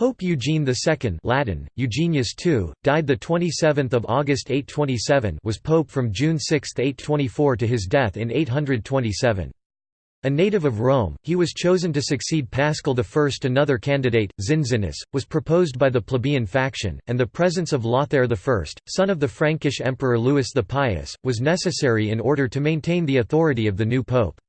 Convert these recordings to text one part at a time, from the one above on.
Pope Eugene II Latin, Eugenius II, died 27 August 827 was pope from June 6, 824 to his death in 827. A native of Rome, he was chosen to succeed Paschal I. Another candidate, Zinzinus, was proposed by the plebeian faction, and the presence of Lothair I, son of the Frankish Emperor Louis the Pious, was necessary in order to maintain the authority of the new pope.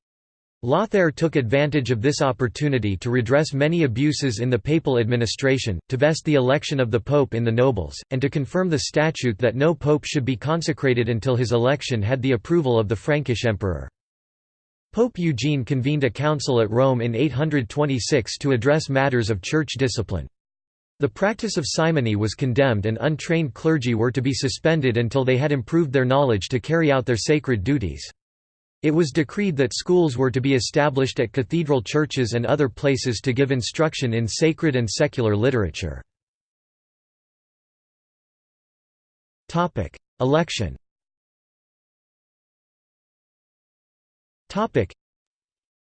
Lothair took advantage of this opportunity to redress many abuses in the papal administration, to vest the election of the pope in the nobles, and to confirm the statute that no pope should be consecrated until his election had the approval of the Frankish emperor. Pope Eugene convened a council at Rome in 826 to address matters of church discipline. The practice of simony was condemned and untrained clergy were to be suspended until they had improved their knowledge to carry out their sacred duties. It was decreed that schools were to be established at cathedral churches and other places to give instruction in sacred and secular literature. Election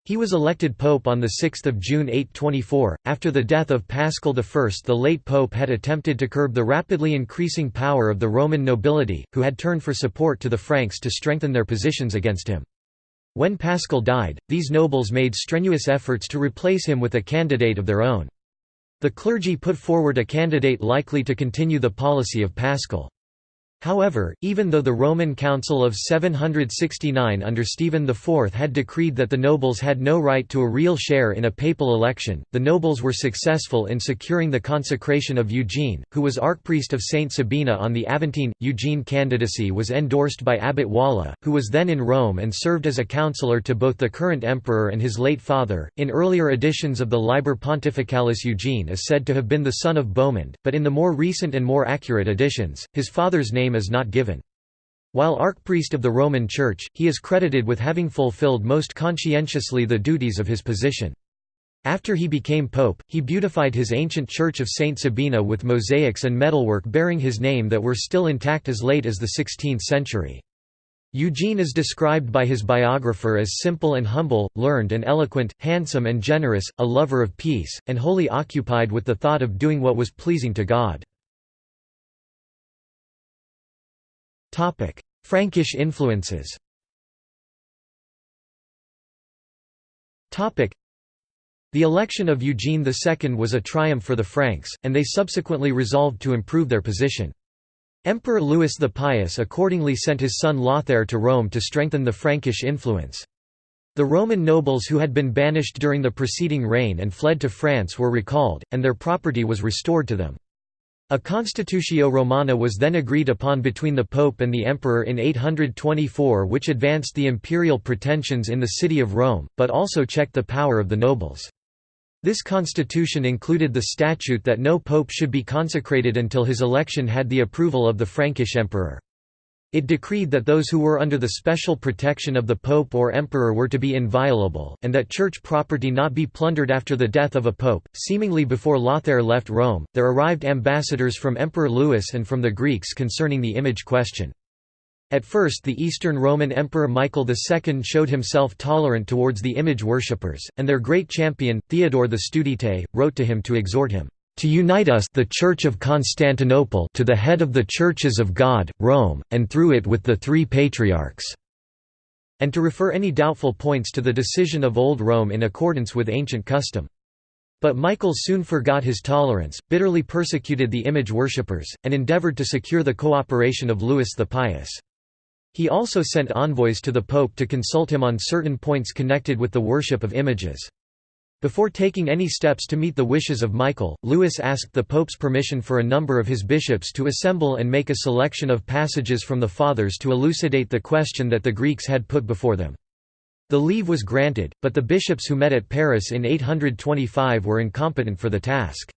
he was elected pope on 6 June 824. After the death of Paschal I, the late pope had attempted to curb the rapidly increasing power of the Roman nobility, who had turned for support to the Franks to strengthen their positions against him. When Paschal died, these nobles made strenuous efforts to replace him with a candidate of their own. The clergy put forward a candidate likely to continue the policy of Paschal. However, even though the Roman Council of 769 under Stephen IV had decreed that the nobles had no right to a real share in a papal election, the nobles were successful in securing the consecration of Eugene, who was archpriest of Saint Sabina on the Aventine. Eugene candidacy was endorsed by Abbot Walla, who was then in Rome and served as a counselor to both the current emperor and his late father. In earlier editions of the Liber Pontificalis, Eugene is said to have been the son of Bohemond, but in the more recent and more accurate editions, his father's name name is not given. While archpriest of the Roman Church, he is credited with having fulfilled most conscientiously the duties of his position. After he became pope, he beautified his ancient church of Saint Sabina with mosaics and metalwork bearing his name that were still intact as late as the 16th century. Eugene is described by his biographer as simple and humble, learned and eloquent, handsome and generous, a lover of peace, and wholly occupied with the thought of doing what was pleasing to God. Frankish influences Topic: the election of Eugene II was a triumph for the Franks, and they subsequently resolved to improve their position. Emperor Louis the Pious accordingly sent his son Lothair to Rome to strengthen the Frankish influence. The Roman nobles who had been banished during the preceding reign and fled to France were recalled, and their property was restored to them. A Constitutio Romana was then agreed upon between the Pope and the Emperor in 824 which advanced the imperial pretensions in the city of Rome, but also checked the power of the nobles. This constitution included the statute that no pope should be consecrated until his election had the approval of the Frankish emperor. It decreed that those who were under the special protection of the pope or emperor were to be inviolable, and that church property not be plundered after the death of a pope. Seemingly before Lothair left Rome, there arrived ambassadors from Emperor Louis and from the Greeks concerning the image question. At first the Eastern Roman Emperor Michael II showed himself tolerant towards the image worshippers, and their great champion, Theodore the Studite, wrote to him to exhort him to unite us the Church of Constantinople to the head of the churches of God, Rome, and through it with the three patriarchs", and to refer any doubtful points to the decision of Old Rome in accordance with ancient custom. But Michael soon forgot his tolerance, bitterly persecuted the image worshippers, and endeavored to secure the cooperation of Louis the Pious. He also sent envoys to the Pope to consult him on certain points connected with the worship of images. Before taking any steps to meet the wishes of Michael, Louis asked the Pope's permission for a number of his bishops to assemble and make a selection of passages from the Fathers to elucidate the question that the Greeks had put before them. The leave was granted, but the bishops who met at Paris in 825 were incompetent for the task.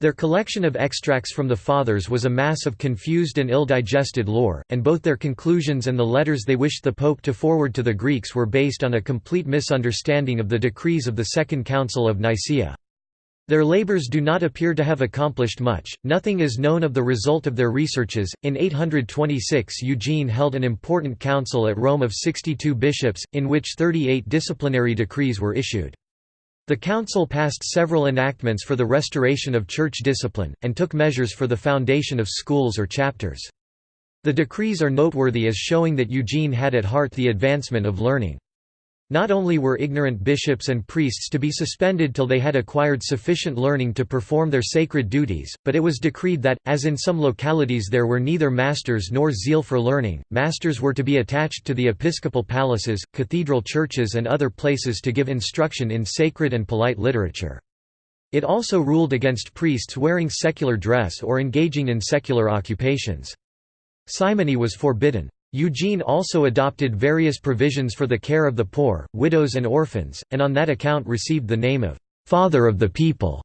Their collection of extracts from the Fathers was a mass of confused and ill-digested lore, and both their conclusions and the letters they wished the Pope to forward to the Greeks were based on a complete misunderstanding of the decrees of the Second Council of Nicaea. Their labors do not appear to have accomplished much, nothing is known of the result of their researches. In 826, Eugene held an important council at Rome of 62 bishops, in which 38 disciplinary decrees were issued. The council passed several enactments for the restoration of church discipline, and took measures for the foundation of schools or chapters. The decrees are noteworthy as showing that Eugene had at heart the advancement of learning. Not only were ignorant bishops and priests to be suspended till they had acquired sufficient learning to perform their sacred duties, but it was decreed that, as in some localities there were neither masters nor zeal for learning, masters were to be attached to the episcopal palaces, cathedral churches and other places to give instruction in sacred and polite literature. It also ruled against priests wearing secular dress or engaging in secular occupations. Simony was forbidden. Eugene also adopted various provisions for the care of the poor, widows and orphans, and on that account received the name of «Father of the People».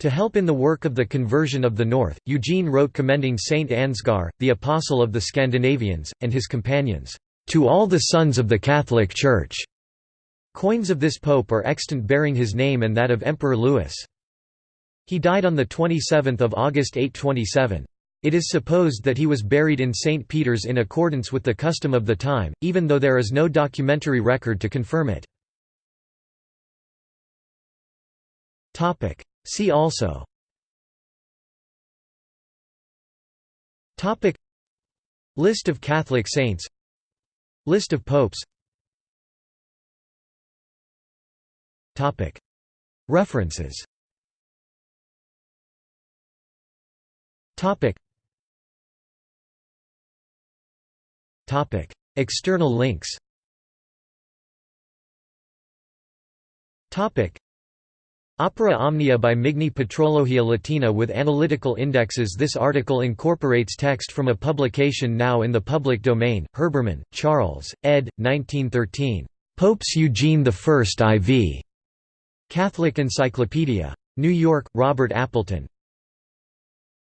To help in the work of the conversion of the North, Eugene wrote commending Saint Ansgar, the apostle of the Scandinavians, and his companions, "...to all the sons of the Catholic Church." Coins of this pope are extant bearing his name and that of Emperor Louis. He died on 27 August 827. It is supposed that he was buried in St. Peter's in accordance with the custom of the time, even though there is no documentary record to confirm it. See also. List of Catholic saints. List of popes. References External links Opera Omnia by Migne Patrologia Latina with analytical indexes This article incorporates text from a publication now in the public domain, Herbermann, Charles, ed. 1913. Popes Eugene I IV. Catholic Encyclopedia. New York, Robert Appleton.